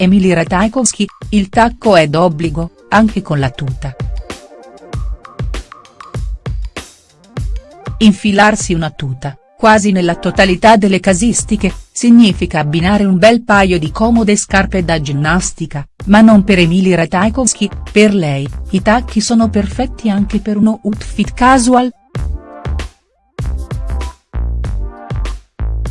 Emily Ratajkowski, il tacco è d'obbligo, anche con la tuta. Infilarsi una tuta, quasi nella totalità delle casistiche, significa abbinare un bel paio di comode scarpe da ginnastica, ma non per Emily Ratajkowski, per lei, i tacchi sono perfetti anche per uno outfit casual,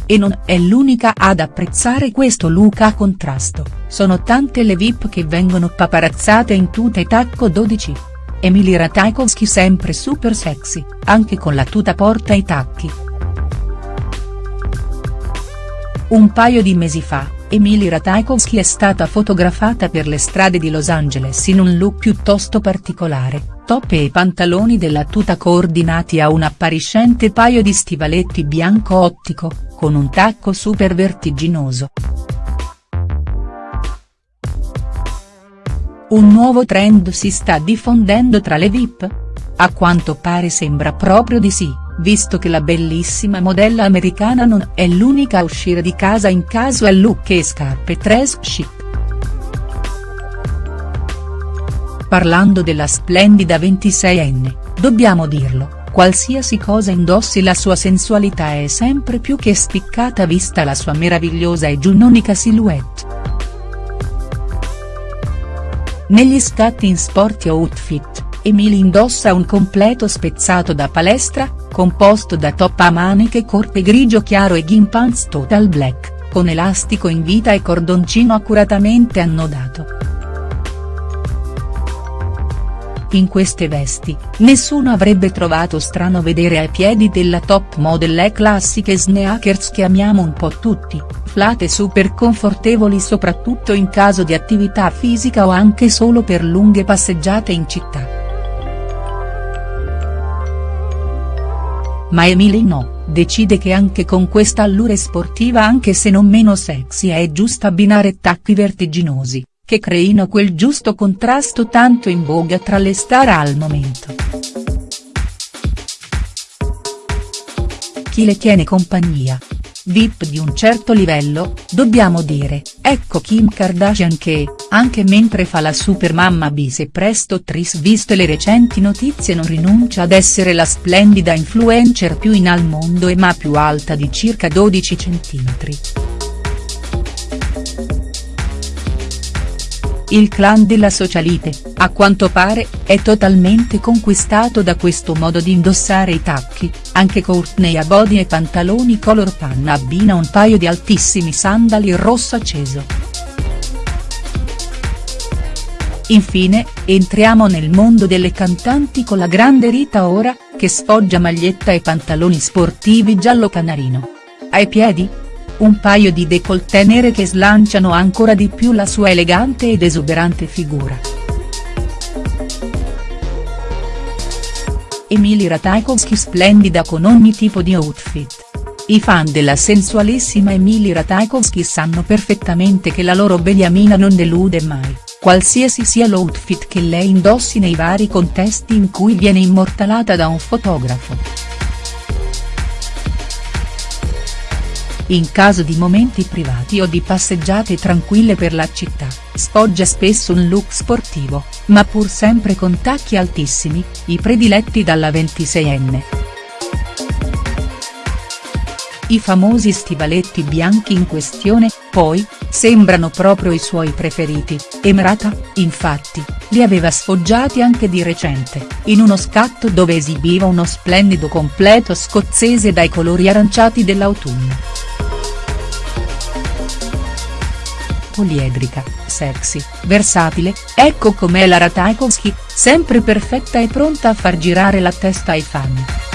e non è l'unica ad apprezzare questo look a contrasto, sono tante le VIP che vengono paparazzate in tuta e tacco 12. Emily Ratajkowski sempre super sexy, anche con la tuta porta i tacchi. Un paio di mesi fa, Emily Ratajkowski è stata fotografata per le strade di Los Angeles in un look piuttosto particolare, top e pantaloni della tuta coordinati a un appariscente paio di stivaletti bianco ottico, con un tacco super vertiginoso. Un nuovo trend si sta diffondendo tra le VIP? A quanto pare sembra proprio di sì, visto che la bellissima modella americana non è l'unica a uscire di casa in casual look e scarpe tres chic. Parlando della splendida 26enne, dobbiamo dirlo, qualsiasi cosa indossi la sua sensualità è sempre più che spiccata vista la sua meravigliosa e giunnonica silhouette. Negli scatti in sporty outfit, Emily indossa un completo spezzato da palestra, composto da top a maniche corte grigio chiaro e gin pants total black, con elastico in vita e cordoncino accuratamente annodato. In queste vesti, nessuno avrebbe trovato strano vedere ai piedi della top model le classiche sneakers che amiamo un po' tutti, flat e super confortevoli soprattutto in caso di attività fisica o anche solo per lunghe passeggiate in città. Ma Emily no, decide che anche con questa allure sportiva anche se non meno sexy è giusto abbinare tacchi vertiginosi, che creino quel giusto contrasto tanto in voga tra le star al momento. Chi le tiene compagnia? VIP di un certo livello, dobbiamo dire, ecco Kim Kardashian che, anche mentre fa la super mamma bis e presto tris viste le recenti notizie non rinuncia ad essere la splendida influencer più in al mondo e ma più alta di circa 12 cm. Il clan della socialite, a quanto pare, è totalmente conquistato da questo modo di indossare i tacchi, anche Courtney a body e pantaloni color panna abbina un paio di altissimi sandali rosso acceso. Infine, entriamo nel mondo delle cantanti con la grande Rita Ora, che sfoggia maglietta e pantaloni sportivi giallo canarino. Ai piedi? Un paio di décolleté nere che slanciano ancora di più la sua elegante ed esuberante figura. Emily Ratajkowski splendida con ogni tipo di outfit. I fan della sensualissima Emily Ratajkowski sanno perfettamente che la loro beniamina non delude mai, qualsiasi sia l'outfit che lei indossi nei vari contesti in cui viene immortalata da un fotografo. In caso di momenti privati o di passeggiate tranquille per la città, sfoggia spesso un look sportivo, ma pur sempre con tacchi altissimi, i prediletti dalla 26enne. I famosi stivaletti bianchi in questione, poi, sembrano proprio i suoi preferiti, Emerata, infatti, li aveva sfoggiati anche di recente, in uno scatto dove esibiva uno splendido completo scozzese dai colori aranciati dell'autunno. Poliedrica, sexy, versatile, ecco com'è la Ratajkowski, sempre perfetta e pronta a far girare la testa ai fan.